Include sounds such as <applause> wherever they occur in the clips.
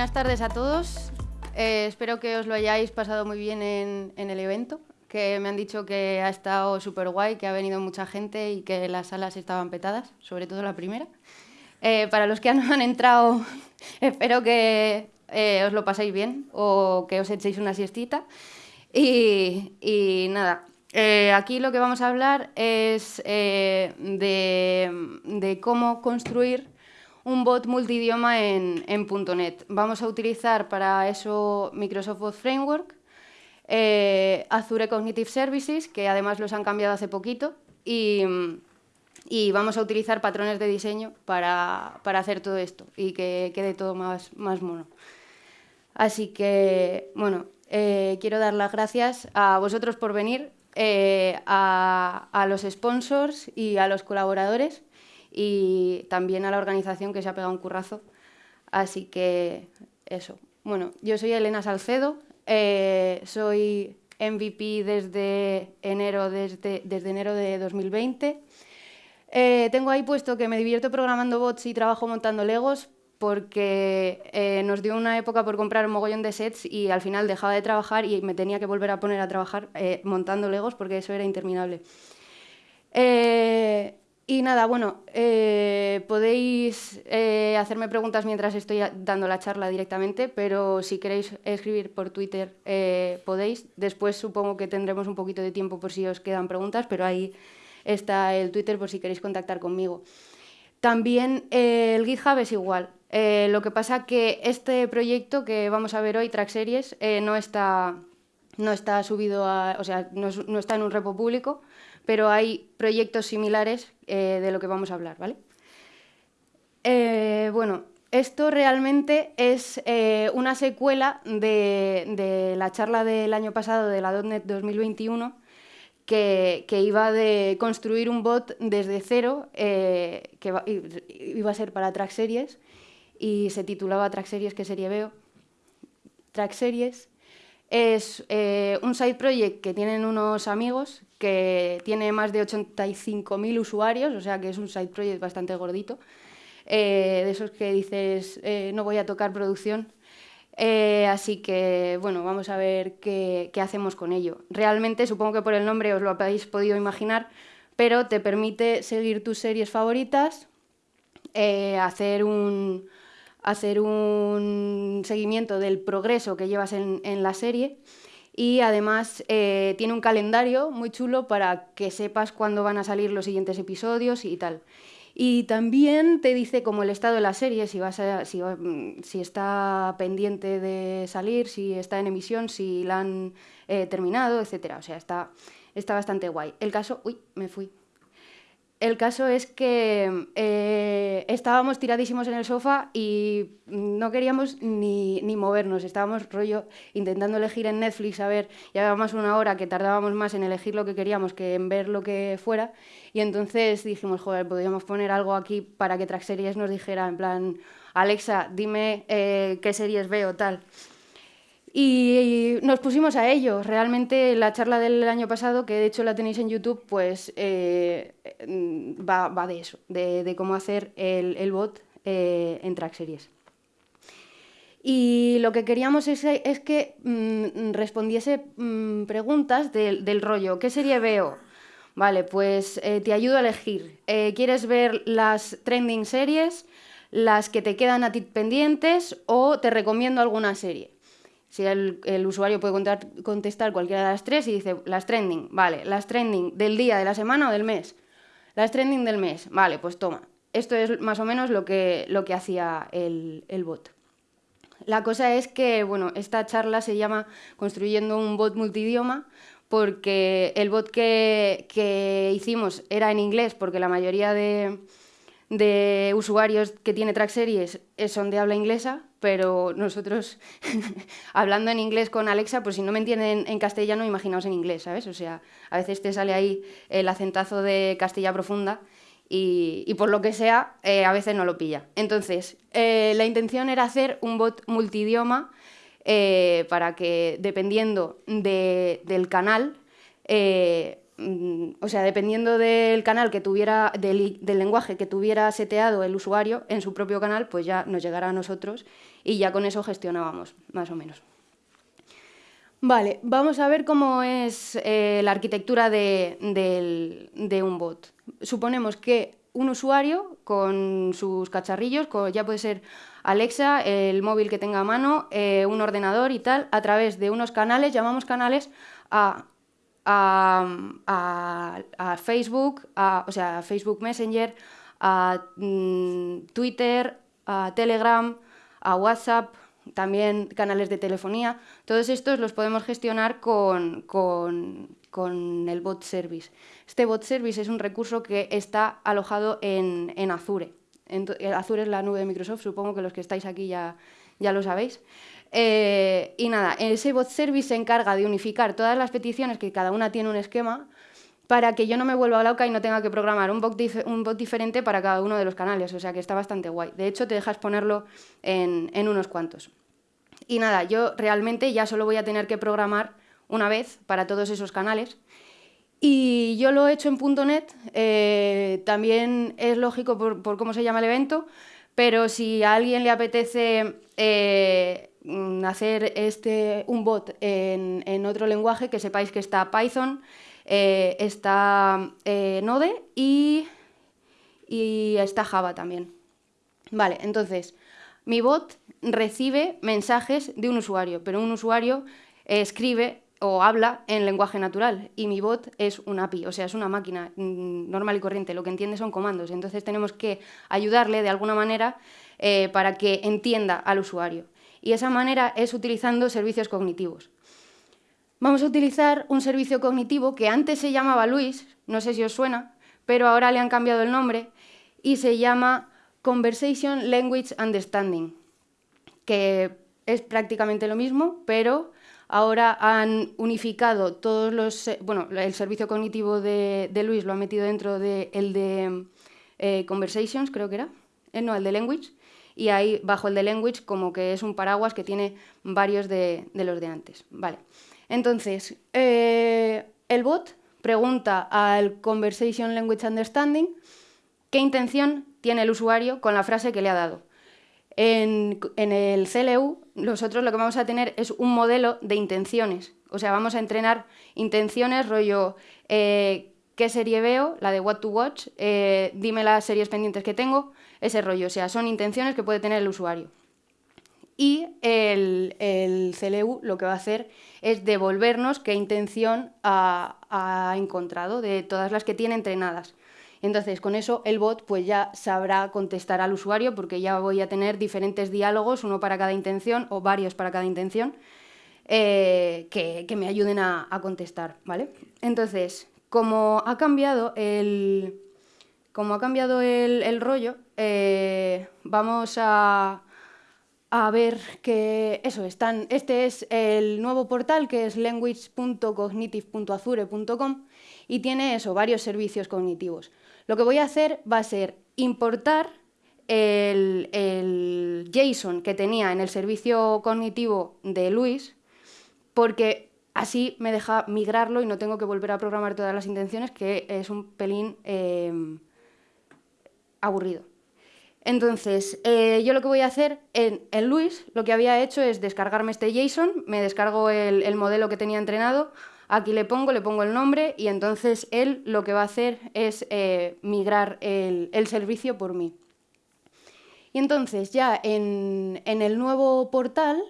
Buenas tardes a todos. Eh, espero que os lo hayáis pasado muy bien en, el evento, que me han dicho que ha estado súper guay, que ha venido mucha gente y que las salas estaban petadas, sobre todo la primera. Eh, para los que <laughs> no han entrado, <laughs> espero que eh, os lo paséis bien o que os echéis una siestita. Y, y nada, aquí lo que vamos a hablar es de, de cómo construir un bot multidioma en, en .NET. Vamos a utilizar para eso Microsoft Bot Framework, eh, Azure Cognitive Services, que además los han cambiado hace poquito, y, vamos a utilizar patrones de diseño para, hacer todo esto y que quede todo más, más mono. Así que, bueno, eh, quiero dar las gracias a vosotros por venir, eh, a, a los sponsors y a los colaboradores y también a la organización que se ha pegado un currazo. Así que eso. Bueno, yo soy Elena Salcedo, eh, soy MVP desde enero, desde, desde enero de 2020. Eh, tengo ahí puesto que me divierto programando bots y trabajo montando Legos porque eh, nos dio una época por comprar un mogollón de sets y al final dejaba de trabajar y me tenía que volver a poner a trabajar montando Legos porque eso era interminable. Y nada, bueno, eh, podéis eh, hacerme preguntas mientras estoy dando la charla directamente, pero si queréis escribir por Twitter eh, podéis. Después supongo que tendremos un poquito de tiempo por si os quedan preguntas, pero ahí está el Twitter por si queréis contactar conmigo. También el GitHub es igual. lo que pasa que este proyecto que vamos a ver hoy, Track Series, no, está, no está subido a, o sea, no está en un repo público, pero hay proyectos similares eh, de lo que vamos a hablar, ¿vale? Eh, bueno, esto realmente es eh, una secuela de, la charla del año pasado de la .NET 2021 que, iba de construir un bot desde cero que iba a ser para Track Series y se titulaba Track Series, ¿qué serie veo? Track Series es un side project que tienen unos amigos que tiene más de 85.000 usuarios, o sea que es un side project bastante gordito, eh, de esos que dices, eh, no voy a tocar producción. Eh, así que, bueno, vamos a ver qué, hacemos con ello. Realmente, supongo que por el nombre os lo habéis podido imaginar, pero te permite seguir tus series favoritas, hacer un, hacer un seguimiento del progreso que llevas en, en la serie y además eh, tiene un calendario muy chulo para que sepas cuándo van a salir los siguientes episodios y tal. Y también te dice como el estado de la serie, si, vas si, mm, si está pendiente de salir, si está en emisión, si la han eh, terminado, etc. O sea, está, está bastante guay. El caso... Uy, me fui. El caso es que eh, estábamos tiradísimos en el sofá y no queríamos ni, movernos. Estábamos rollo intentando elegir en Netflix, a ver, llevábamos una hora que tardábamos más en elegir lo que queríamos que en ver lo que fuera. Y entonces dijimos, joder, podríamos poner algo aquí para que Track Series nos dijera, en plan, Alexa, dime eh, qué series veo, tal. Y nos pusimos a ello. Realmente la charla del año pasado, que de hecho la tenéis en YouTube, pues eh, va, de eso, de, cómo hacer el, bot eh, en Track Series. Y lo que queríamos es, que mm, respondiese mm, preguntas del, rollo. ¿Qué serie veo? Vale, pues eh, te ayudo a elegir. ¿Quieres ver las trending series, las que te quedan a ti pendientes o te recomiendo alguna serie? Si el, usuario puede contestar cualquiera de las tres y dice las trending, vale, las trending del día, de la semana o del mes. Las trending del mes, vale, pues toma. Esto es más o menos lo que, lo que hacía el, bot. La cosa es que, bueno, esta charla se llama Construyendo un bot multidioma porque el bot que, que hicimos era en inglés porque la mayoría de, de usuarios que tiene Track Series son de habla inglesa, pero nosotros, <laughs> hablando en inglés con Alexa, pues si no me entienden en castellano, imaginaos en inglés, ¿sabes? O sea, a veces te sale ahí el acentazo de Castilla profunda y, por lo que sea, eh, a veces no lo pilla. Entonces, eh, la intención era hacer un bot multidioma eh, para que, dependiendo del canal, o sea, dependiendo del canal que tuviera, del, lenguaje que tuviera seteado el usuario en su propio canal, pues ya nos llegará a nosotros y ya con eso gestionábamos, más o menos. Vale, vamos a ver cómo es eh, la arquitectura de, un bot. Suponemos que un usuario con sus cacharrillos, ya puede ser Alexa, el móvil que tenga a mano, eh, un ordenador y tal, a través de unos canales, llamamos canales a, Facebook, o sea, Facebook Messenger, a mm, Twitter, a Telegram, a WhatsApp, también canales de telefonía. Todos estos los podemos gestionar con, el bot service. Este bot service es un recurso que está alojado en, Azure. Azure es la nube de Microsoft, supongo que los que estáis aquí ya, ya lo sabéis. Eh, y nada, ese bot service se encarga de unificar todas las peticiones, que cada una tiene un esquema, para que yo no me vuelva loca y no tenga que programar un bot, un bot diferente para cada uno de los canales, o sea que está bastante guay. De hecho, te dejas ponerlo en, unos cuantos. Y nada, yo realmente ya solo voy a tener que programar una vez para todos esos canales. Y yo lo he hecho en .NET, eh, también es lógico por, cómo se llama el evento, pero si a alguien le apetece eh, hacer este, un bot en, en otro lenguaje, que sepáis que está Python, eh, está eh, Node y, está Java también. Vale, entonces, mi bot recibe mensajes de un usuario, pero un usuario escribe o habla en lenguaje natural y mi bot es un API, o sea, es una máquina mm, normal y corriente, lo que entiende son comandos, entonces tenemos que ayudarle de alguna manera eh, para que entienda al usuario. Y esa manera es utilizando servicios cognitivos. Vamos a utilizar un servicio cognitivo que antes se llamaba Luis, no sé si os suena, pero ahora le han cambiado el nombre y se llama Conversation Language Understanding, que es prácticamente lo mismo, pero ahora han unificado todos los... Bueno, el servicio cognitivo de, Luis lo ha metido dentro del de, el de eh, Conversations, creo que era, eh, no, el de Language, y ahí bajo el de Language como que es un paraguas que tiene varios de, de los de antes. Vale. Entonces, eh, el bot pregunta al Conversation Language Understanding qué intención tiene el usuario con la frase que le ha dado. En, el CLU, nosotros lo que vamos a tener es un modelo de intenciones. O sea, vamos a entrenar intenciones, rollo, eh, ¿qué serie veo? La de What to Watch, eh, dime las series pendientes que tengo, ese rollo. O sea, son intenciones que puede tener el usuario y el, CLU lo que va a hacer es devolvernos qué intención ha, encontrado de todas las que tiene entrenadas. Entonces, con eso el bot pues ya sabrá contestar al usuario porque ya voy a tener diferentes diálogos, uno para cada intención o varios para cada intención, eh, que, me ayuden a, contestar, ¿vale? Entonces, como ha cambiado el, como ha cambiado el, rollo, eh, vamos a ver que eso, están, este es el nuevo portal que es language.cognitive.azure.com y tiene eso, varios servicios cognitivos. Lo que voy a hacer va a ser importar el, JSON que tenía en el servicio cognitivo de Luis, porque así me deja migrarlo y no tengo que volver a programar todas las intenciones, que es un pelín eh, aburrido. Entonces, eh, yo lo que voy a hacer en, Luis, lo que había hecho es descargarme este JSON, me descargo el, modelo que tenía entrenado, aquí le pongo, le pongo el nombre y entonces él lo que va a hacer es eh, migrar el, servicio por mí. Y entonces ya en, el nuevo portal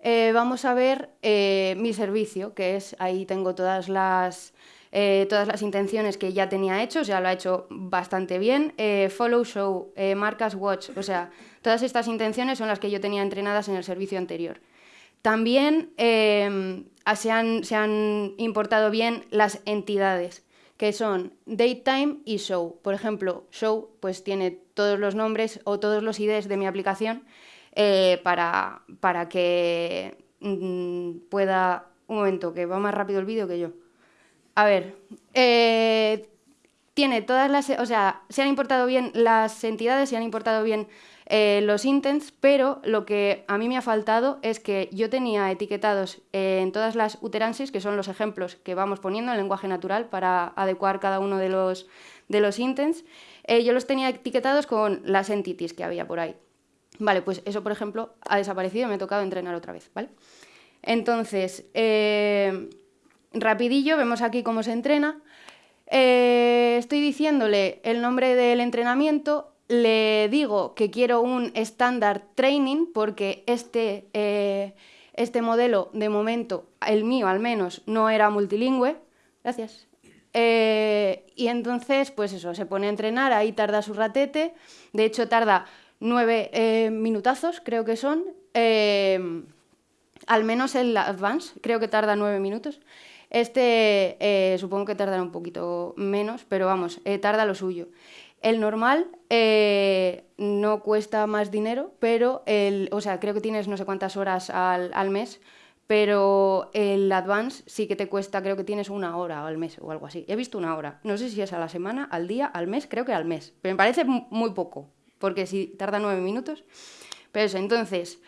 eh, vamos a ver mi servicio, que es, ahí tengo todas las, eh, todas las intenciones que ya tenía hechos, ya lo ha hecho bastante bien. Eh, follow, show, eh, marcas, watch, o sea, todas estas intenciones son las que yo tenía entrenadas en el servicio anterior. También se han, se, han, importado bien las entidades, que son datetime y show. Por ejemplo, show pues tiene todos los nombres o todos los IDs de mi aplicación para, para que mm, pueda... Un momento, que va más rápido el vídeo que yo. A ver, eh, tiene todas las, o sea, se han importado bien las entidades, se han importado bien eh, los intents, pero lo que a mí me ha faltado es que yo tenía etiquetados en todas las uteransis, que son los ejemplos que vamos poniendo en lenguaje natural para adecuar cada uno de los, de los intents, eh, yo los tenía etiquetados con las entities que había por ahí. Vale, pues eso, por ejemplo, ha desaparecido y me ha tocado entrenar otra vez, ¿vale? Entonces, eh, rapidillo, vemos aquí cómo se entrena. Eh, estoy diciéndole el nombre del entrenamiento, le digo que quiero un standard training porque este, eh, este modelo de momento, el mío al menos, no era multilingüe. Gracias. Eh, y entonces, pues eso, se pone a entrenar, ahí tarda su ratete, de hecho tarda nueve minutazos, creo que son, al menos el Advance, creo que tarda nueve minutos. Este eh, supongo que tardará un poquito menos, pero vamos, eh, tarda lo suyo. El normal eh, no cuesta más dinero, pero el, o sea, creo que tienes no sé cuántas horas al, mes, pero el Advance sí que te cuesta, creo que tienes una hora al mes o algo así. He visto una hora, no sé si es a la semana, al día, al mes, creo que al mes, pero me parece muy poco, porque si tarda nueve minutos. Pero entonces,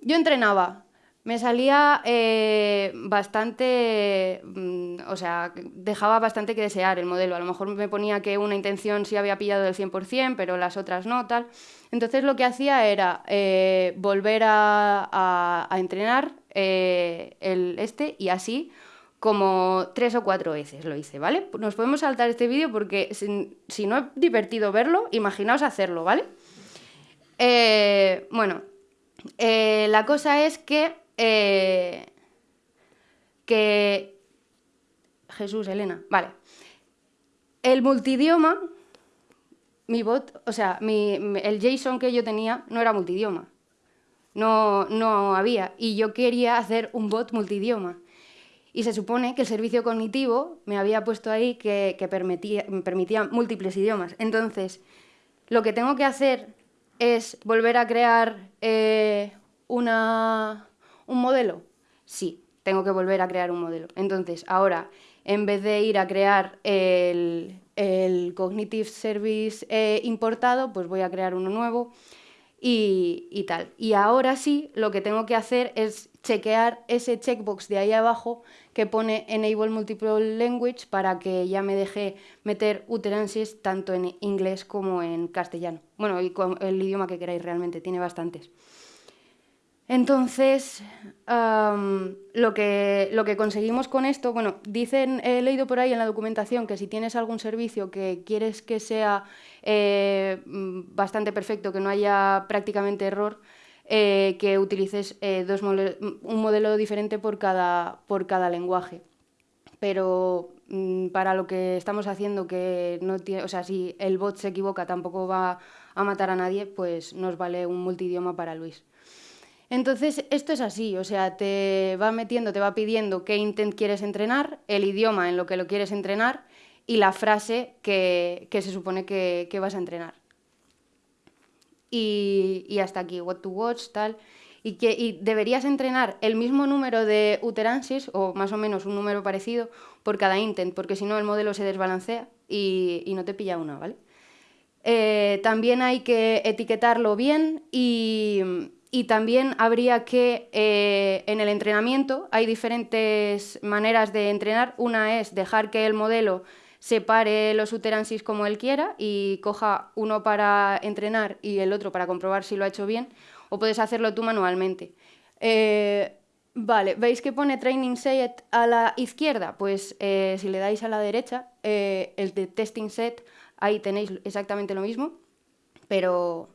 yo entrenaba me salía eh, bastante, mm, o sea, dejaba bastante que desear el modelo. A lo mejor me ponía que una intención sí había pillado del 100%, pero las otras no, tal. Entonces lo que hacía era eh, volver a, entrenar eh, el este y así como tres o cuatro veces lo hice, ¿vale? Nos podemos saltar este vídeo porque si, no es divertido verlo, imaginaos hacerlo, ¿vale? bueno, la cosa es que eh, que... Jesús, Elena, vale. El multidioma, mi bot, o sea, el JSON que yo tenía no era multidioma. No, no había. Y yo quería hacer un bot multidioma. Y se supone que el servicio cognitivo me había puesto ahí que, permitía, permitía múltiples idiomas. Entonces, lo que tengo que hacer es volver a crear eh, una, ¿Un modelo? Sí, tengo que volver a crear un modelo. Entonces, ahora, en vez de ir a crear el, Cognitive Service eh, importado, pues voy a crear uno nuevo y, tal. Y ahora sí, lo que tengo que hacer es chequear ese checkbox de ahí abajo que pone Enable Multiple Language para que ya me deje meter utterances tanto en inglés como en castellano. Bueno, y el idioma que queráis realmente, tiene bastantes. Entonces, lo, que, conseguimos con esto, bueno, dicen, he leído por ahí en la documentación que si tienes algún servicio que quieres que sea eh, bastante perfecto, que no haya prácticamente error, eh, que utilices eh, dos un modelo diferente por cada, por cada lenguaje. Pero mm, para lo que estamos haciendo, que no tiene, o sea, si el bot se equivoca tampoco va a matar a nadie, pues nos vale un multidioma para Luis. Entonces, esto es así, o sea, te va metiendo, te va pidiendo qué intent quieres entrenar, el idioma en lo que lo quieres entrenar y la frase que, se supone que, vas a entrenar. Y, hasta aquí, what to watch, tal. Y, que, deberías entrenar el mismo número de uteransis, o más o menos un número parecido, por cada intent, porque si no el modelo se desbalancea y, no te pilla una, ¿vale? Eh, también hay que etiquetarlo bien y, y también habría que, eh, en el entrenamiento, hay diferentes maneras de entrenar. Una es dejar que el modelo separe los uteransis como él quiera y coja uno para entrenar y el otro para comprobar si lo ha hecho bien, o puedes hacerlo tú manualmente. Eh, vale, ¿veis que pone Training Set a la izquierda? Pues eh, si le dais a la derecha, el de Testing Set, ahí tenéis exactamente lo mismo, pero,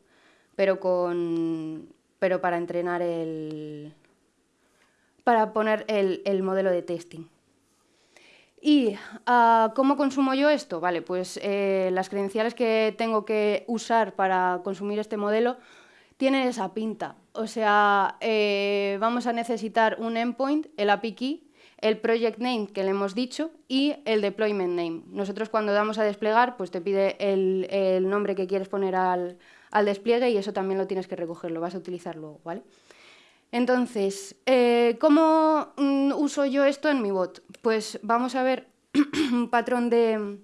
pero con pero para entrenar el... para poner el, modelo de testing. ¿Y ah, cómo consumo yo esto? Vale, pues eh, las credenciales que tengo que usar para consumir este modelo tienen esa pinta. O sea, eh, vamos a necesitar un endpoint, el API key, el project name que le hemos dicho y el deployment name. Nosotros cuando damos a desplegar, pues te pide el nombre que quieres poner al, al despliegue y eso también lo tienes que recoger, lo vas a utilizar luego, ¿vale? Entonces, eh, ¿cómo mm, uso yo esto en mi bot? Pues vamos a ver <clears throat> un patrón de,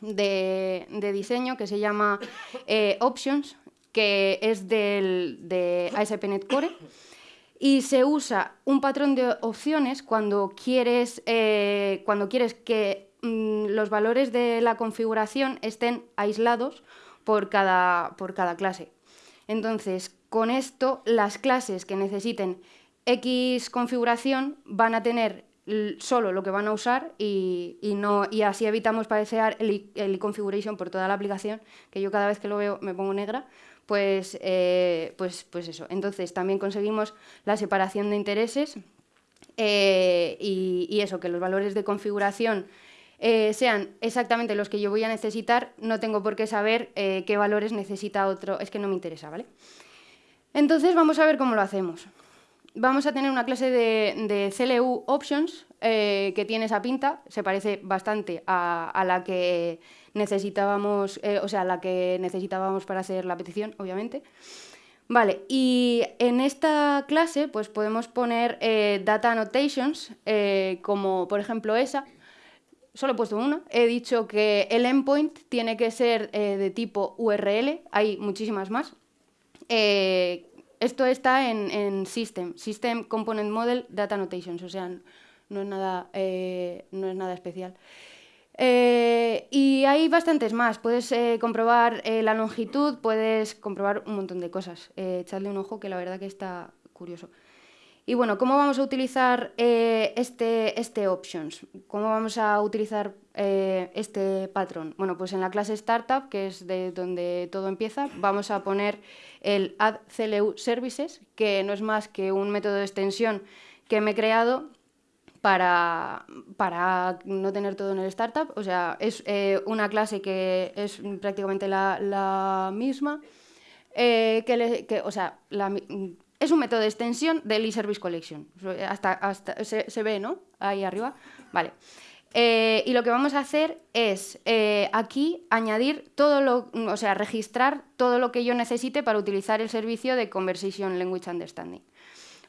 de, diseño que se llama Options, que es del, de ASP.NET Core y se usa un patrón de opciones cuando quieres, cuando quieres que mm, los valores de la configuración estén aislados por cada, por cada clase. Entonces, con esto, las clases que necesiten X configuración van a tener solo lo que van a usar y, no, y así evitamos padecer el, el configuration por toda la aplicación, que yo cada vez que lo veo me pongo negra, pues, eh, pues, pues eso. Entonces también conseguimos la separación de intereses eh, y, eso, que los valores de configuración eh, sean exactamente los que yo voy a necesitar, no tengo por qué saber qué valores necesita otro, es que no me interesa, ¿vale? Entonces vamos a ver cómo lo hacemos. Vamos a tener una clase de, CLU Options eh, que tiene esa pinta, se parece bastante a, la que necesitábamos, eh, o sea, la que necesitábamos para hacer la petición, obviamente. Vale, y en esta clase pues podemos poner eh, data annotations, como por ejemplo esa, solo he puesto una, he dicho que el endpoint tiene que ser de tipo URL, hay muchísimas más, esto está en, System, System Component Model Data Annotations, o sea, no es nada, eh, no es nada especial. Eh, y hay bastantes más. Puedes eh, comprobar la longitud, puedes comprobar un montón de cosas. echadle un ojo que la verdad que está curioso. Y bueno, ¿cómo vamos a utilizar este, este options? ¿Cómo vamos a utilizar este patrón? Bueno, pues en la clase startup, que es de donde todo empieza, vamos a poner el add CLU services, que no es más que un método de extensión que me he creado para, para no tener todo en el startup. O sea, es eh, una clase que es prácticamente la, misma. Eh, que, o sea, es un método de extensión del eService Collection. Hasta, hasta se, ve, ¿no? Ahí arriba. Vale. Eh, y lo que vamos a hacer es eh, aquí añadir todo lo, o sea, registrar todo lo que yo necesite para utilizar el servicio de Conversation Language Understanding.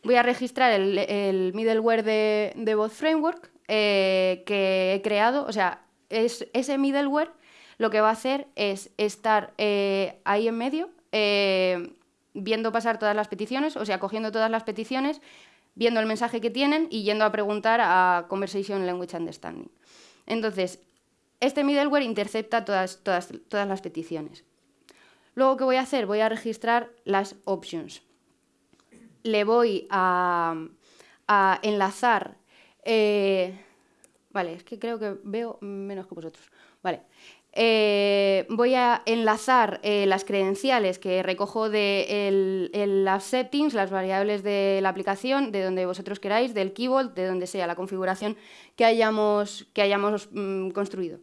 Voy a registrar el, middleware de, de Framework eh, que he creado, o sea, es, ese middleware lo que va a hacer es estar ahí en medio, viendo pasar todas las peticiones, o sea, cogiendo todas las peticiones, viendo el mensaje que tienen y yendo a preguntar a Conversation Language Understanding. Entonces, este middleware intercepta todas, todas, todas las peticiones. Luego, ¿qué voy a hacer? Voy a registrar las options. Le voy a, enlazar... Eh, vale, es que creo que veo menos que vosotros. Vale. Eh, voy a enlazar eh, las credenciales que recojo de las settings, las variables de la aplicación, de donde vosotros queráis, del keyboard, de donde sea la configuración que hayamos, que hayamos mm, construido.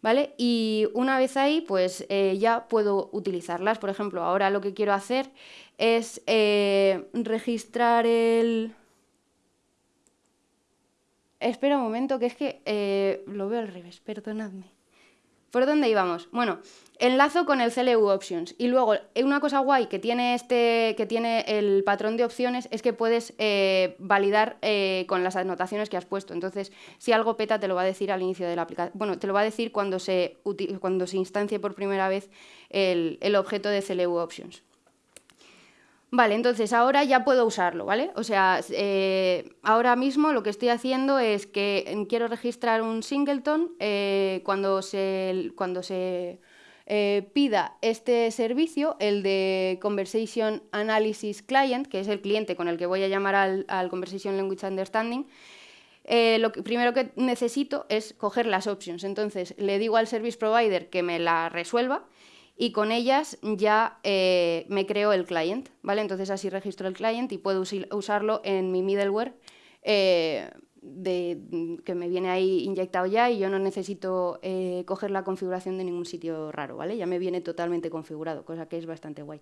¿Vale? Y una vez ahí, pues eh, ya puedo utilizarlas. Por ejemplo, ahora lo que quiero hacer es registrar el... Espera un momento, que es que lo veo al revés, perdonadme. ¿Por dónde íbamos? Bueno, enlazo con el CLU Options. Y luego, una cosa guay que tiene, este, que tiene el patrón de opciones es que puedes eh, validar eh, con las anotaciones que has puesto. Entonces, si algo peta, te lo va a decir al inicio de la aplicación. Bueno, te lo va a decir cuando se, cuando se instancie por primera vez el, el objeto de CLU Options. Vale, entonces ahora ya puedo usarlo, ¿vale? O sea, eh, ahora mismo lo que estoy haciendo es que quiero registrar un singleton eh, cuando se, cuando se eh, pida este servicio, el de Conversation Analysis Client, que es el cliente con el que voy a llamar al, Conversation Language Understanding, lo primero que necesito es coger las options. Entonces le digo al service provider que me la resuelva y con ellas ya eh, me creo el client, ¿vale? Entonces así registro el client y puedo usarlo en mi middleware eh, que me viene ahí inyectado ya y yo no necesito eh, coger la configuración de ningún sitio raro, ¿vale? Ya me viene totalmente configurado, cosa que es bastante guay.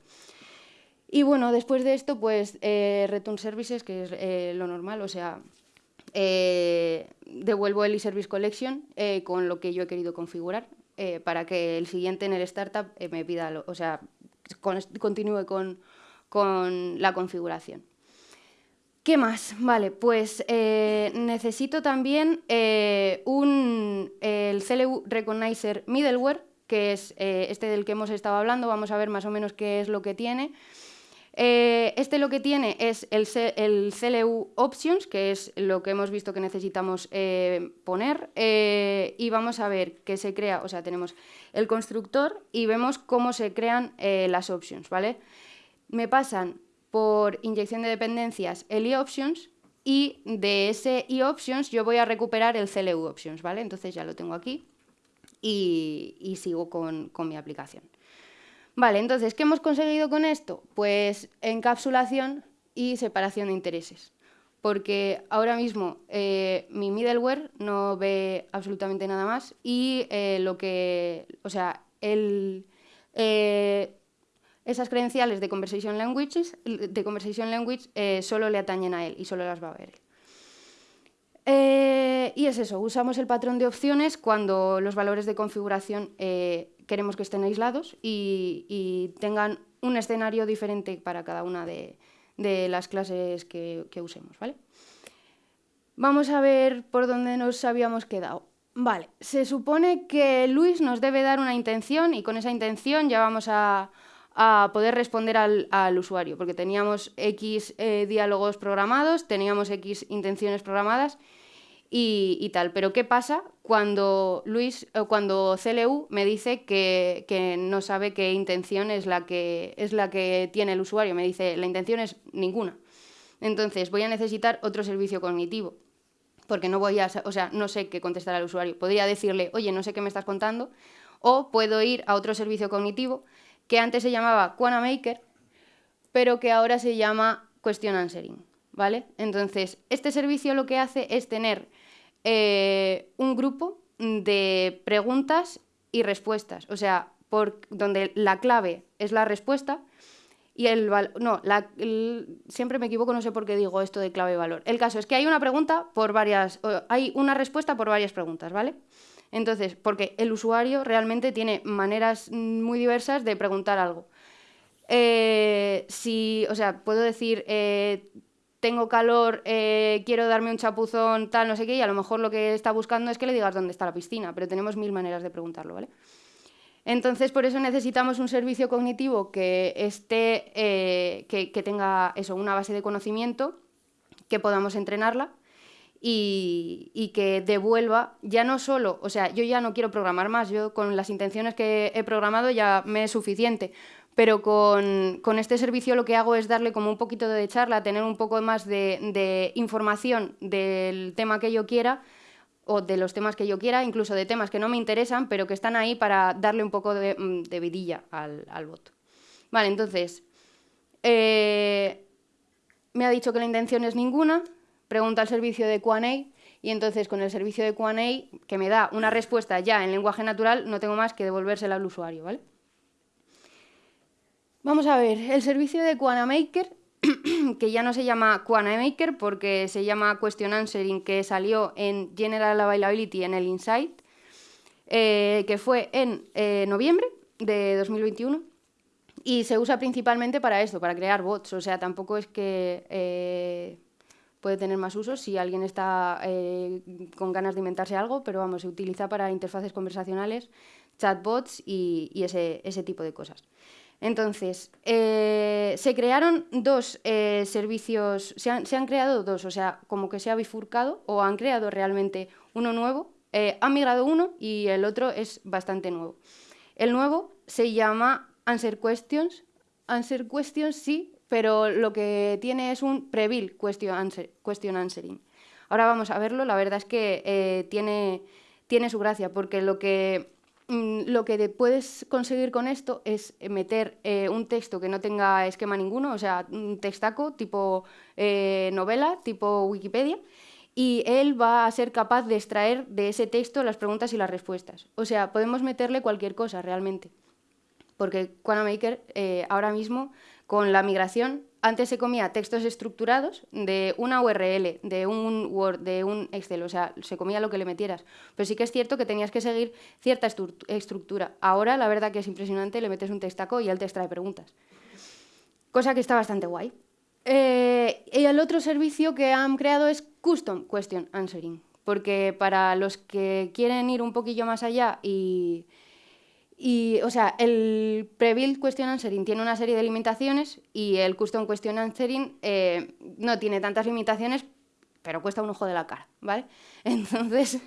Y bueno, después de esto, pues Return Services, que es lo normal, o sea, devuelvo el eService Collection con lo que yo he querido configurar. Eh, para que el siguiente en el startup eh, me pida, o sea, continúe con, la configuración. ¿Qué más? Vale, pues eh, necesito también un, el CLU Recognizer Middleware, que es este del que hemos estado hablando. Vamos a ver más o menos qué es lo que tiene. Este lo que tiene es el, el, CLU Options, que es lo que hemos visto que necesitamos poner. y vamos a ver qué se crea, o sea, tenemos el constructor y vemos cómo se crean las options, ¿vale? Me pasan por inyección de dependencias el eOptions y de ese eOptions yo voy a recuperar el CLU Options, ¿vale? Entonces ya lo tengo aquí y, sigo con, mi aplicación. Vale, entonces, ¿qué hemos conseguido con esto? Pues encapsulación y separación de intereses. Porque ahora mismo eh, mi middleware no ve absolutamente nada más y eh, lo que, o sea, eh, esas credenciales de Conversation Languages, de Conversation Language solo le atañen a él y solo las va a ver él. Y es eso, usamos el patrón de opciones cuando los valores de configuración queremos que estén aislados y, tengan un escenario diferente para cada una de, las clases que, usemos. ¿vale? Vamos a ver por dónde nos habíamos quedado. Vale, se supone que Luis nos debe dar una intención y con esa intención ya vamos a, a poder responder al, usuario, porque teníamos X eh, diálogos programados, teníamos X intenciones programadas y, tal. Pero ¿qué pasa cuando Luis, cuando CLU me dice que, no sabe qué intención es la que, es la que tiene el usuario? Me dice, la intención es ninguna. Entonces voy a necesitar otro servicio cognitivo porque no voy a, o sea, no sé qué contestar al usuario. Podría decirle, oye, no sé qué me estás contando, o puedo ir a otro servicio cognitivo que antes se llamaba Maker, pero que ahora se llama Question Answering, ¿vale? Entonces, este servicio lo que hace es tener eh, un grupo de preguntas y respuestas, o sea, por, donde la clave es la respuesta y el no, siempre me equivoco, no sé por qué digo esto de clave y valor. El caso es que hay una pregunta por varias, hay una respuesta por varias preguntas, ¿vale? Entonces, porque el usuario realmente tiene maneras muy diversas de preguntar algo. Eh, si, o sea, puedo decir, eh, tengo calor, eh, quiero darme un chapuzón, tal, no sé qué, y a lo mejor lo que está buscando es que le digas dónde está la piscina, pero tenemos mil maneras de preguntarlo, ¿vale? Entonces, por eso necesitamos un servicio cognitivo que esté, que, que tenga eso, una base de conocimiento, que podamos entrenarla y, que devuelva ya no solo, o sea, yo ya no quiero programar más, yo con las intenciones que he programado ya me es suficiente, pero con, este servicio lo que hago es darle como un poquito de charla, tener un poco más de, información del tema que yo quiera o de los temas que yo quiera, incluso de temas que no me interesan, pero que están ahí para darle un poco de, mm, vidilla al, al bot. Vale, entonces, eh, me ha dicho que la intención es ninguna, pregunta al servicio de QA y entonces con el servicio de QA que me da una respuesta ya en lenguaje natural, no tengo más que devolvérsela al usuario, ¿vale? Vamos a ver, el servicio de Maker, <clears throat> que ya no se llama Maker porque se llama Question Answering, que salió en General Availability en el Insight, eh, que fue en eh, noviembre de 2021, y se usa principalmente para esto, para crear bots, o sea, tampoco es que... Eh, puede tener más usos si alguien está eh, con ganas de inventarse algo, pero vamos, se utiliza para interfaces conversacionales, chatbots y, ese, ese, tipo de cosas. Entonces, eh, se crearon dos eh, servicios, se han, creado dos, o sea, como que se ha bifurcado o han creado realmente uno nuevo, han migrado uno y el otro es bastante nuevo. El nuevo se llama Answer Questions. Answer Questions sí, pero lo que tiene es un preview question, answering. Ahora vamos a verlo, la verdad es que eh, tiene, tiene su gracia, porque lo que, lo que puedes conseguir con esto es meter eh, un texto que no tenga esquema ninguno, o sea, un textaco tipo eh, novela, tipo Wikipedia, y él va a ser capaz de extraer de ese texto las preguntas y las respuestas. O sea, podemos meterle cualquier cosa realmente, porque Quanamaker ahora mismo con la migración, antes se comía textos estructurados de una URL, de un Word, de un Excel, o sea, se comía lo que le metieras. Pero sí que es cierto que tenías que seguir cierta estructura. Ahora, la verdad que es impresionante, le metes un textaco y él te extrae preguntas. Cosa que está bastante guay. Eh, y el otro servicio que han creado es Custom Question Answering, porque para los que quieren ir un poquillo más allá y, y o sea, el pre-build question answering tiene una serie de limitaciones y el custom question answering eh, no tiene tantas limitaciones, pero cuesta un ojo de la cara, ¿vale? <laughs> Entonces,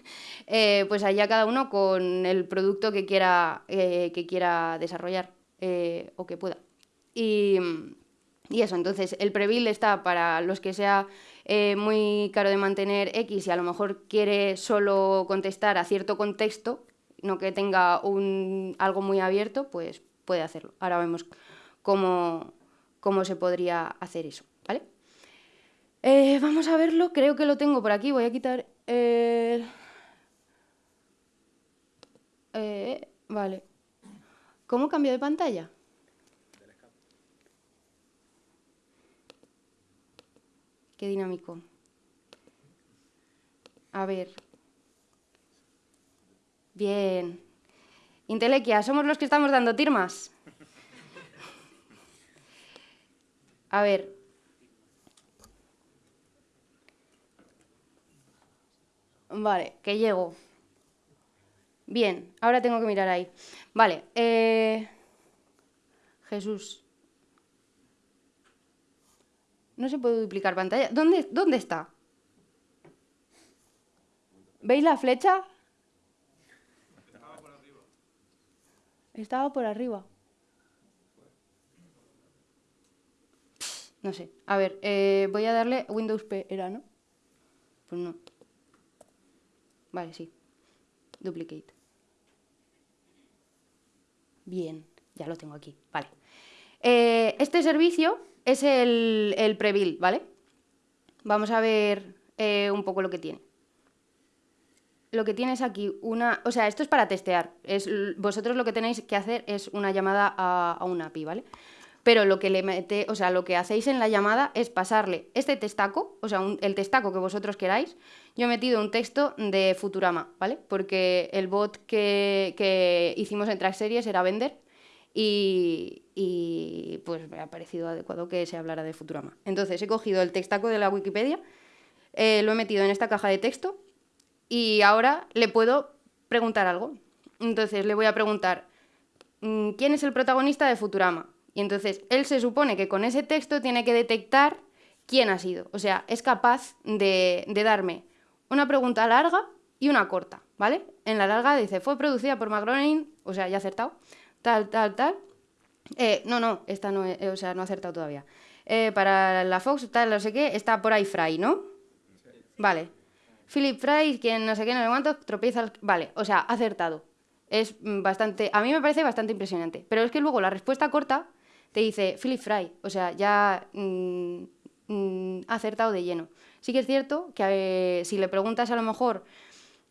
eh, pues allá cada uno con el producto que quiera, eh, que quiera desarrollar o que pueda. Y, y eso, entonces el prebuild está para los que sea eh, muy caro de mantener X y a lo mejor quiere solo contestar a cierto contexto, no que tenga un, algo muy abierto, pues puede hacerlo. Ahora vemos cómo, cómo se podría hacer eso, ¿vale? Eh, vamos a verlo, creo que lo tengo por aquí, voy a quitar el... Eh, vale. ¿Cómo cambio de pantalla? Qué dinámico. A ver. Bien. Intelequia, somos los que estamos dando tirmas. A ver. Vale, que llego. Bien, ahora tengo que mirar ahí. Vale, eh... Jesús. No se puede duplicar pantalla. ¿Dónde, dónde está? ¿Veis la flecha? Estaba por arriba. Estaba por arriba. No sé. A ver, eh, voy a darle Windows P, ¿era, no? Pues no. Vale, sí. Duplicate. Bien, ya lo tengo aquí. Vale. Eh, este servicio es el, el pre ¿vale? Vamos a ver eh, un poco lo que tiene. Lo que tiene es aquí una... O sea, esto es para testear. Es, vosotros lo que tenéis que hacer es una llamada a, a una API, ¿vale? Pero lo que le mete, o sea, lo que hacéis en la llamada es pasarle este testaco, o sea, el testaco que vosotros queráis. Yo he metido un texto de Futurama, ¿vale? Porque el bot que, que hicimos en Track Series era vender y, pues me ha parecido adecuado que se hablara de Futurama. Entonces he cogido el textaco de la Wikipedia, eh, lo he metido en esta caja de texto y ahora le puedo preguntar algo. Entonces le voy a preguntar, mm, ¿quién es el protagonista de Futurama? Y entonces él se supone que con ese texto tiene que detectar quién ha sido. O sea, es capaz de, de darme una pregunta larga y una corta, ¿vale? En la larga dice, fue producida por McGroening, o sea, ya acertado tal, tal, tal. Eh, no, no, esta no, eh, o sea, no ha acertado todavía. Eh, para la Fox, tal, no sé qué, está por ahí Fry, ¿no? Vale. Philip Fry, quien no sé qué, no sé cuánto, tropieza. Vale, o sea, acertado. Es bastante. A mí me parece bastante impresionante. Pero es que luego la respuesta corta te dice Philip Fry. O sea, ya mm, mm, acertado de lleno. Sí que es cierto que si le preguntas a lo mejor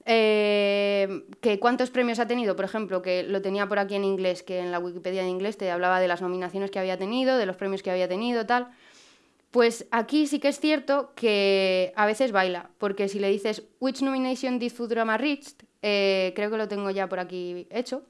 eh, que cuántos premios ha tenido, por ejemplo, que lo tenía por aquí en inglés, que en la Wikipedia en inglés te hablaba de las nominaciones que había tenido, de los premios que había tenido, tal. Pues aquí sí que es cierto que a veces baila, porque si le dices which nomination did Futurama reached, eh, creo que lo tengo ya por aquí hecho,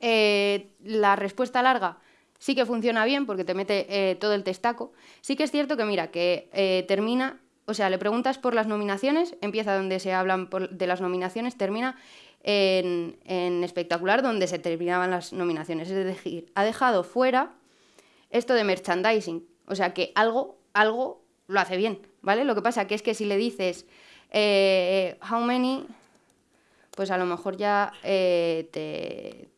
eh, la respuesta larga sí que funciona bien porque te mete todo el testaco. Sí que es cierto que mira, que termina o sea, le preguntas por las nominaciones, empieza donde se hablan de las nominaciones, termina en, espectacular donde se terminaban las nominaciones. Es decir, ha dejado fuera esto de merchandising. O sea, que algo, algo lo hace bien, ¿vale? Lo que pasa que es que si le dices eh, how many, pues a lo mejor ya eh, te,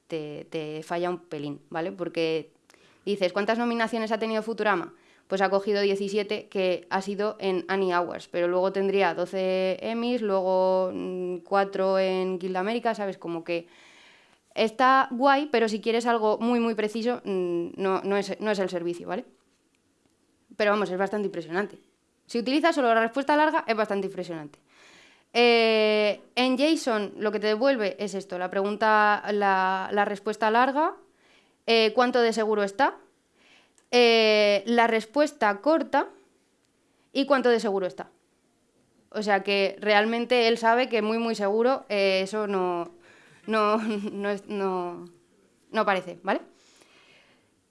te falla un pelín, ¿vale? Porque dices, ¿cuántas nominaciones ha tenido Futurama? pues ha cogido 17 que ha sido en Annie Hours, pero luego tendría 12 Emmys, luego 4 mm, en Guild America, ¿sabes? Como que está guay, pero si quieres algo muy, muy preciso, mm, no, no, es, no es el servicio, ¿vale? Pero vamos, es bastante impresionante. Si utilizas solo la respuesta larga, es bastante impresionante. Eh, en JSON lo que te devuelve es esto, la pregunta, la, la respuesta larga, eh, cuánto de seguro está, eh, la respuesta corta y cuánto de seguro está. O sea que realmente él sabe que muy, muy seguro eso no, no, <laughs> no, no, parece, ¿vale?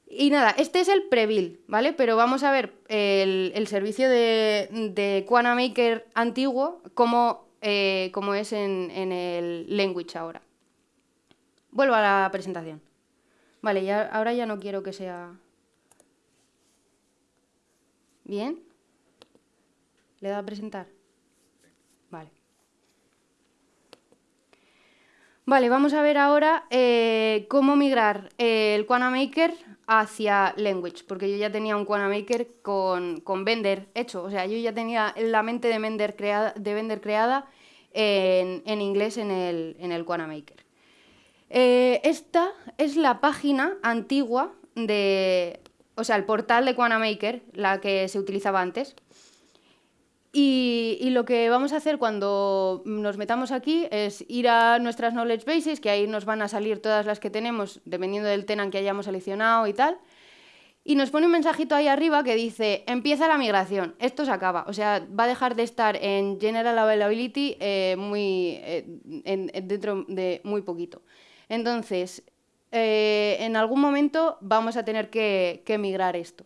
Y nada, este es el Previl, ¿vale? Pero vamos a ver el, servicio de, de Maker antiguo, cómo, eh, es en, en, el language ahora. Vuelvo a la presentación. Vale, ya, ahora ya no quiero que sea... ¿Bien? ¿Le da a presentar? Vale. Vale, vamos a ver ahora eh, cómo migrar el Maker hacia Language, porque yo ya tenía un Maker con, con Vender hecho, o sea, yo ya tenía la mente de Vender creada, de creada en, inglés en el, en el Maker. Eh, esta es la página antigua de, o sea, el portal de Maker, la que se utilizaba antes. Y, lo que vamos a hacer cuando nos metamos aquí es ir a nuestras knowledge bases, que ahí nos van a salir todas las que tenemos, dependiendo del tenant que hayamos seleccionado y tal. Y nos pone un mensajito ahí arriba que dice, empieza la migración, esto se acaba. O sea, va a dejar de estar en General Availability eh, muy, eh, dentro de muy poquito. Entonces, eh, en algún momento vamos a tener que, migrar esto.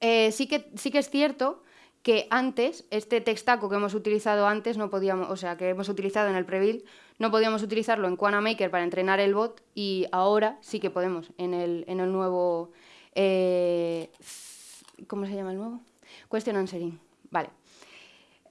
sí, que, sí que es cierto que antes, este textaco que hemos utilizado antes, no podíamos, o sea, que hemos utilizado en el Previl, no podíamos utilizarlo en Maker para entrenar el bot y ahora sí que podemos en el, en el nuevo... Eh, ¿Cómo se llama el nuevo? Question Answering. Vale.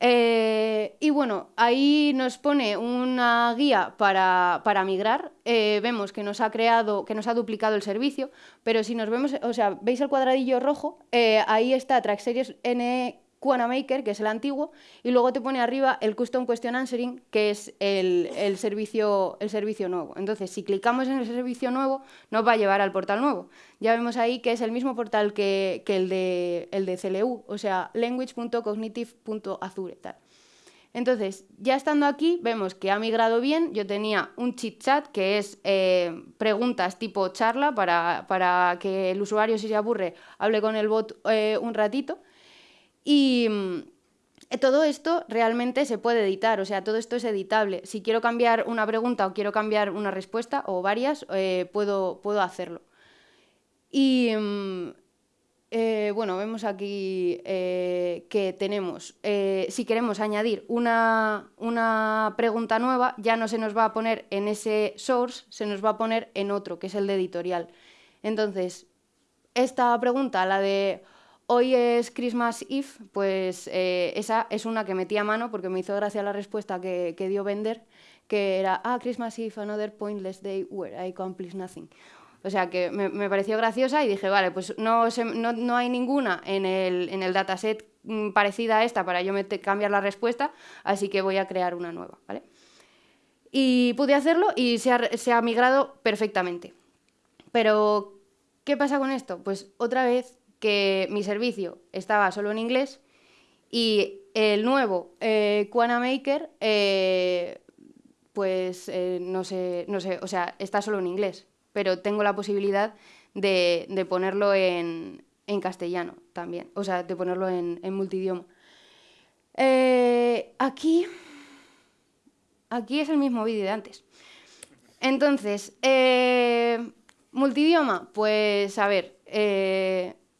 Eh, y bueno, ahí nos pone una guía para, migrar. Eh, vemos que nos ha creado, que nos ha duplicado el servicio, pero si nos vemos, o sea, veis el cuadradillo rojo, ahí está Track Series N Maker, que es el antiguo, y luego te pone arriba el Custom Question Answering, que es el, servicio, el servicio nuevo. Entonces, si clicamos en el servicio nuevo, nos va a llevar al portal nuevo. Ya vemos ahí que es el mismo portal que, el, de, el de CLU, o sea, language.cognitive.azure. Entonces, ya estando aquí, vemos que ha migrado bien. Yo tenía un chit chat, que es eh, preguntas tipo charla, para, que el usuario, si se aburre, hable con el bot eh, un ratito. Y mm, todo esto realmente se puede editar, o sea, todo esto es editable. Si quiero cambiar una pregunta o quiero cambiar una respuesta o varias, eh, puedo, puedo hacerlo. Y mm, eh, bueno, vemos aquí eh, que tenemos, si queremos añadir una, una, pregunta nueva, ya no se nos va a poner en ese source, se nos va a poner en otro, que es el de editorial. Entonces, esta pregunta, la de Hoy es Christmas Eve, pues eh, esa es una que metí a mano porque me hizo gracia la respuesta que, dio Bender, que era, ah, Christmas Eve, another pointless day where I accomplish nothing. O sea que me, pareció graciosa y dije, vale, pues no, no, hay ninguna en el, en el, dataset mm, parecida a esta para yo cambiar la respuesta, así que voy a crear una nueva, ¿vale? Y pude hacerlo y se ha, se ha migrado perfectamente. Pero, ¿qué pasa con esto? Pues otra vez que mi servicio estaba solo en inglés y el nuevo eh, Maker, eh, pues eh, no, sé, no sé, o sea, está solo en inglés, pero tengo la posibilidad de, ponerlo en, castellano también, o sea, de ponerlo en, en multidioma. Eh, aquí, aquí es el mismo vídeo de antes. Entonces, multidioma, pues a ver,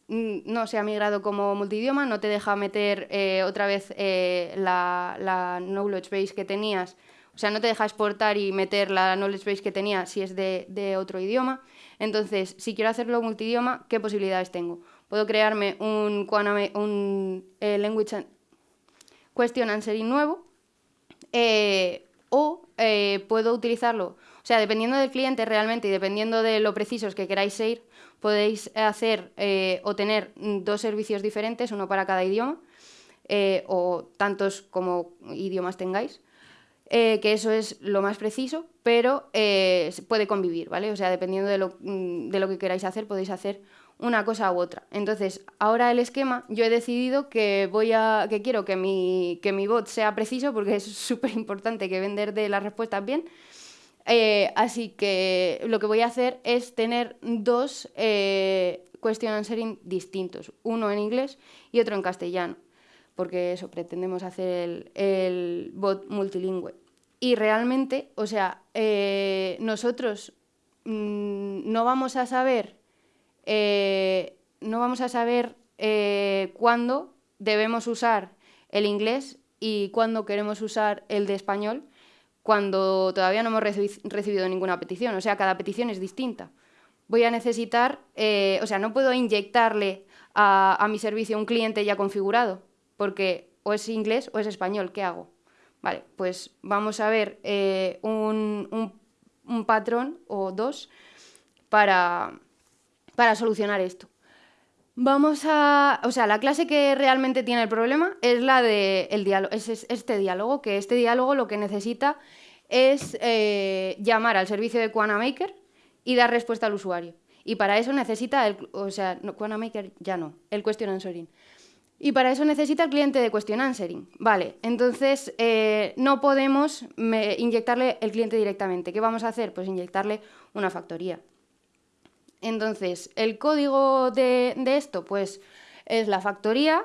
no se ha migrado como multidioma, no te deja meter eh, otra vez eh, la, knowledge base que tenías, o sea, no te deja exportar y meter la knowledge base que tenía si es de, otro idioma. Entonces, si quiero hacerlo multidioma, ¿qué posibilidades tengo? Puedo crearme un, un eh, language question answering nuevo o puedo utilizarlo, o sea, dependiendo del cliente realmente y dependiendo de lo precisos que queráis ser, podéis hacer eh, o tener dos servicios diferentes, uno para cada idioma, eh, o tantos como idiomas tengáis, eh, que eso es lo más preciso, pero se puede convivir, ¿vale? O sea, dependiendo de lo, mm, de lo que queráis hacer, podéis hacer una cosa u otra. Entonces, ahora el esquema, yo he decidido que voy a, que quiero que mi, que mi bot sea preciso, porque es <laughs> súper importante que vender de las respuestas bien, eh, así que lo que voy a hacer es tener dos eh, question answering distintos, uno en inglés y otro en castellano, porque eso, pretendemos hacer el, bot multilingüe. Y realmente, o sea, eh, nosotros mm, no vamos a saber eh, no vamos a saber cuándo debemos usar el inglés y cuándo queremos usar el de español cuando todavía no hemos recibido ninguna petición. O sea, cada petición es distinta. Voy a necesitar, o sea, no puedo inyectarle a, mi servicio un cliente ya configurado, porque o es inglés o es español, ¿qué hago? Vale, pues vamos a ver un, un patrón o dos para, para solucionar esto. Vamos a... O sea, la clase que realmente tiene el problema es la de el diálogo, es este diálogo, que este diálogo lo que necesita es eh, llamar al servicio de Maker y dar respuesta al usuario. Y para eso necesita, el, o sea, no, Maker ya no, el question answering. Y para eso necesita el cliente de question answering. Vale, entonces eh, no podemos inyectarle el cliente directamente. ¿Qué vamos a hacer? Pues inyectarle una factoría. Entonces, el código de, esto, pues es la factoría,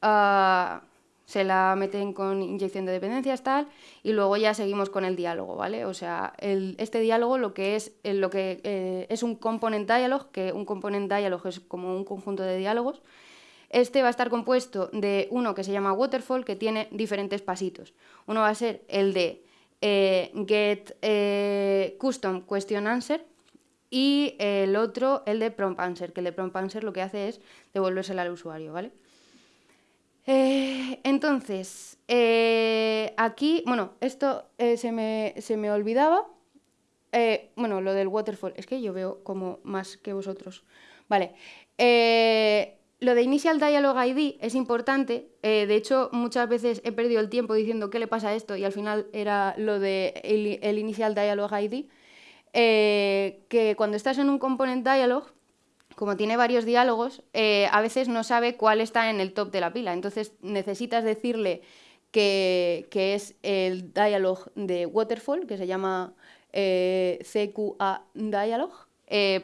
ah, se la meten con inyección de dependencias, tal, y luego ya seguimos con el diálogo, ¿vale? O sea, este diálogo lo que es, lo que, eh, es un component dialog, que un component dialog es como un conjunto de diálogos, este va a estar compuesto de uno que se llama waterfall, que tiene diferentes pasitos. Uno va a ser el de eh, get eh, custom question answer y el otro el de prompt answer, que el de prompt answer lo que hace es devolvérsela al usuario, ¿vale? Eh, entonces, aquí, bueno, esto se me, se, me, olvidaba. bueno, lo del waterfall, es que yo veo como más que vosotros. Vale lo de Initial Dialog ID es importante. Eh, de hecho, muchas veces he perdido el tiempo diciendo qué le pasa a esto y al final era lo de el, Initial Dialog ID. Eh, que cuando estás en un component dialog, como tiene varios diálogos, eh, a veces no sabe cuál está en el top de la pila. Entonces necesitas decirle que, que es el dialog de Waterfall, que se llama CQA Dialog,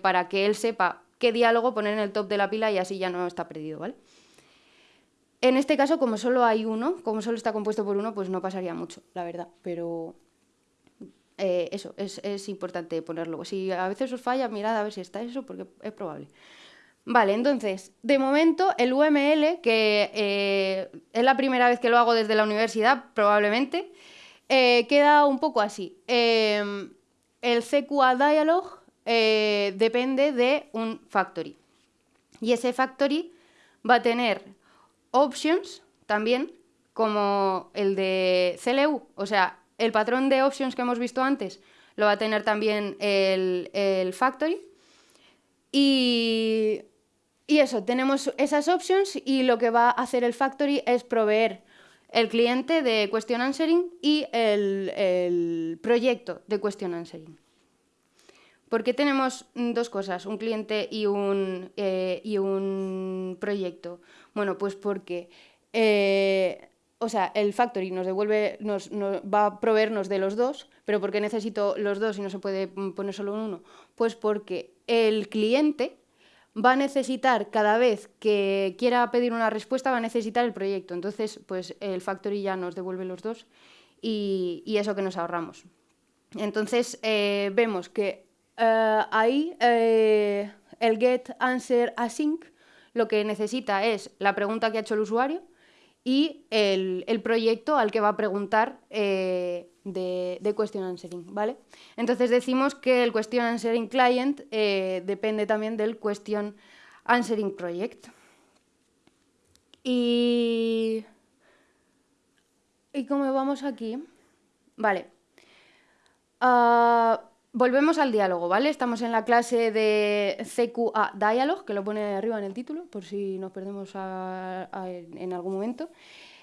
para que él sepa qué diálogo poner en el top de la pila y así ya no está perdido, ¿vale? En este caso, como solo hay uno, como solo está compuesto por uno, pues no pasaría mucho, la verdad, pero eh, eso, es, importante ponerlo. Si a veces os falla, mirad a ver si está eso, porque es probable. Vale, entonces, de momento el UML, que eh, es la primera vez que lo hago desde la universidad, probablemente, eh, queda un poco así. el CQA Dialog depende de un factory. Y ese factory va a tener options también, como el de CLU. O sea, el patrón de options que hemos visto antes lo va a tener también el, factory. Y, eso, tenemos esas options y lo que va a hacer el factory es proveer el cliente de question answering y el, el proyecto de question answering. ¿Por qué tenemos dos cosas, un cliente y un, eh, y un proyecto? Bueno, pues porque eh, o sea, el factory nos devuelve, nos, va a proveernos de los dos, pero ¿por qué necesito los dos y no se puede mm, poner solo uno? Pues porque el cliente va a necesitar, cada vez que quiera pedir una respuesta, va a necesitar el proyecto. Entonces, pues el factory ya nos devuelve los dos y, eso que nos ahorramos. Entonces, eh, vemos que eh, ahí eh, el get answer async lo que necesita es la pregunta que ha hecho el usuario y el, proyecto al que va a preguntar eh, de, question answering, ¿vale? Entonces decimos que el question answering client depende también del question answering project. Y... ¿Y cómo vamos aquí? Vale. Ah, Volvemos al diálogo, ¿vale? Estamos en la clase de CQA Dialog, que lo pone arriba en el título, por si nos perdemos en algún momento.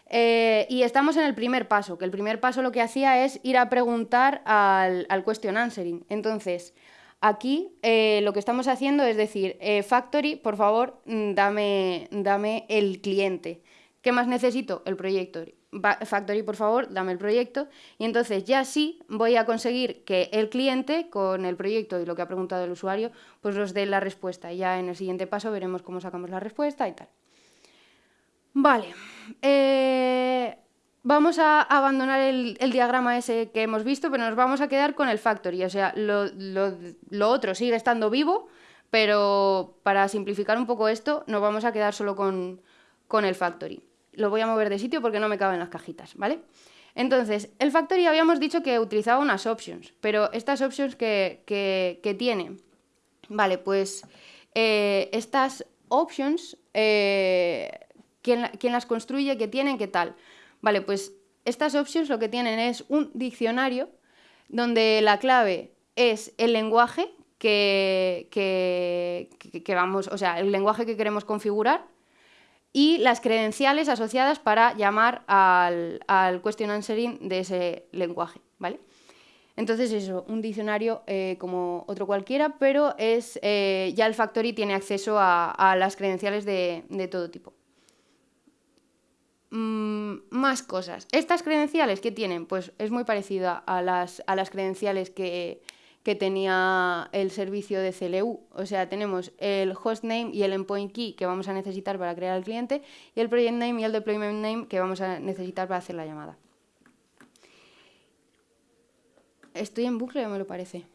Eh, y estamos en el primer paso, que el primer paso lo que hacía es ir a preguntar al, question answering. Entonces, aquí eh, lo que estamos haciendo es decir, eh, Factory, por favor, mm, dame, dame el cliente. ¿Qué más necesito? El proyecto. Factory, por favor, dame el proyecto. Y entonces ya sí voy a conseguir que el cliente, con el proyecto y lo que ha preguntado el usuario, pues nos dé la respuesta. Ya en el siguiente paso veremos cómo sacamos la respuesta y tal. Vale. Eh, vamos a abandonar el, diagrama ese que hemos visto, pero nos vamos a quedar con el factory. O sea, lo, lo otro sigue estando vivo, pero para simplificar un poco esto, nos vamos a quedar solo con, el factory. Lo voy a mover de sitio porque no me caben las cajitas, ¿vale? Entonces, el factory habíamos dicho que utilizaba unas options, pero estas options que, que, tiene, vale, pues eh, estas options, eh, ¿quién, ¿quién, las construye? ¿Qué tienen? ¿Qué tal? Vale, pues estas options lo que tienen es un diccionario donde la clave es el lenguaje que, que, vamos, o sea, el lenguaje que queremos configurar y las credenciales asociadas para llamar al, al question answering de ese lenguaje, ¿vale? Entonces eso, un diccionario eh, como otro cualquiera, pero es, eh, ya el Factory tiene acceso a, las credenciales de, todo tipo. Mm, más cosas. Estas credenciales que tienen, pues es muy parecida a las, a las credenciales que, que tenía el servicio de CLU. O sea, tenemos el hostname y el endpoint key que vamos a necesitar para crear el cliente y el project name y el deployment name que vamos a necesitar para hacer la llamada. Estoy en bucle, me lo parece.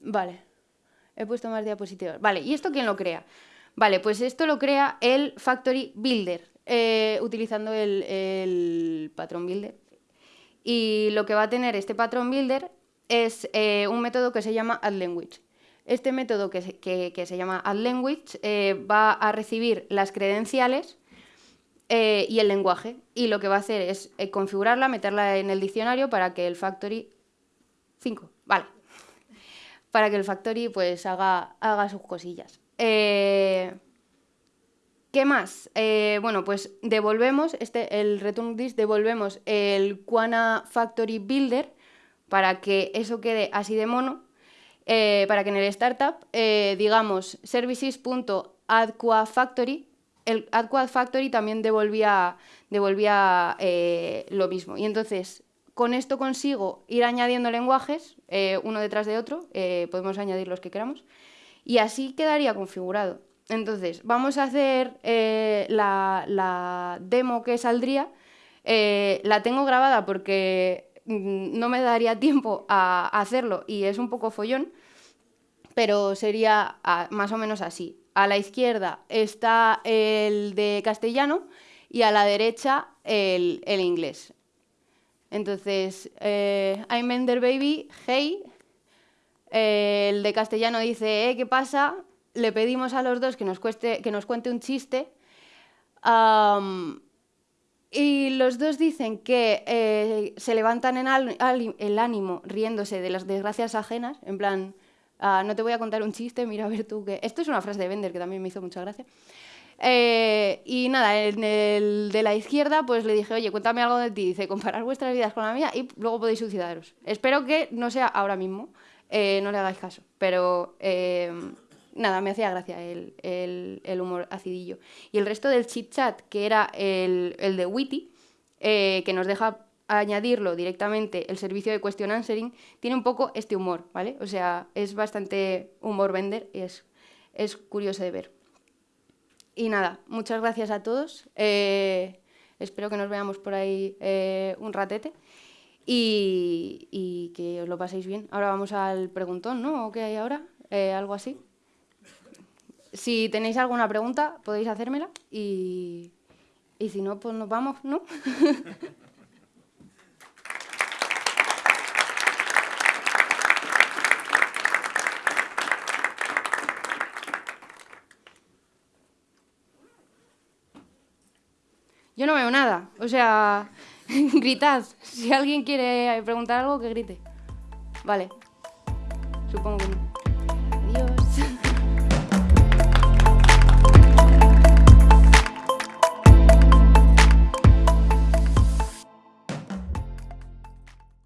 Vale. He puesto más diapositivas. Vale, ¿y esto quién lo crea? Vale, pues esto lo crea el Factory Builder, eh, utilizando el, el patrón Builder. Y lo que va a tener este patrón Builder es eh, un método que se llama addLanguage. Este método que se, se llama addLanguage eh, va a recibir las credenciales eh, y el lenguaje y lo que va a hacer es configurarla, meterla en el diccionario para que el factory 5, vale, para que el factory pues haga, haga sus cosillas. ¿Qué más? bueno, pues devolvemos, este, el return this, devolvemos el Quana Factory Builder para que eso quede así de mono, eh, para que en el startup eh, digamos services.addQuadFactory, el addQuadFactory también devolvía, devolvía eh, lo mismo. Y entonces, con esto consigo ir añadiendo lenguajes, uno detrás de otro, podemos añadir los que queramos, y así quedaría configurado. Entonces, vamos a hacer la, demo que saldría. la tengo grabada porque no me daría <laughs> tiempo a hacerlo y es un poco follón, pero sería más o menos así. A la izquierda está el de castellano y a la derecha el, inglés. Entonces, eh, I'm Ender Baby, hey. el de castellano dice, eh, ¿qué pasa? Le pedimos a los dos que nos, que nos cuente un chiste. Y los dos dicen que eh, se levantan en el ánimo riéndose de las desgracias ajenas, en plan, ah, no te voy a contar un chiste, mira a ver tú que... Esto es una frase de Bender que también me hizo mucha gracia. Eh, y nada, en el de la izquierda pues le dije, oye, cuéntame algo de ti. Dice, comparar vuestras vidas con la mía y luego podéis suicidaros. Espero que no sea ahora mismo, eh, no le hagáis caso, pero nada, me hacía gracia el, humor acidillo. Y el resto del chit chat, que era el, de Witty, eh, que nos deja añadirlo directamente el servicio de question answering, tiene un poco este humor, ¿vale? O sea, es bastante humor vender y es, es curioso de ver. Y nada, muchas gracias a todos. Eh, espero que nos veamos por ahí eh, un ratete y, y, que os lo paséis bien. Ahora vamos al preguntón, ¿no? ¿O qué hay ahora? algo así. Si tenéis alguna pregunta, podéis hacérmela y, y si no, pues nos vamos, ¿no? <laughs> Yo no veo nada, o sea, <laughs> gritad. Si alguien quiere preguntar algo, que grite. Vale, supongo que no.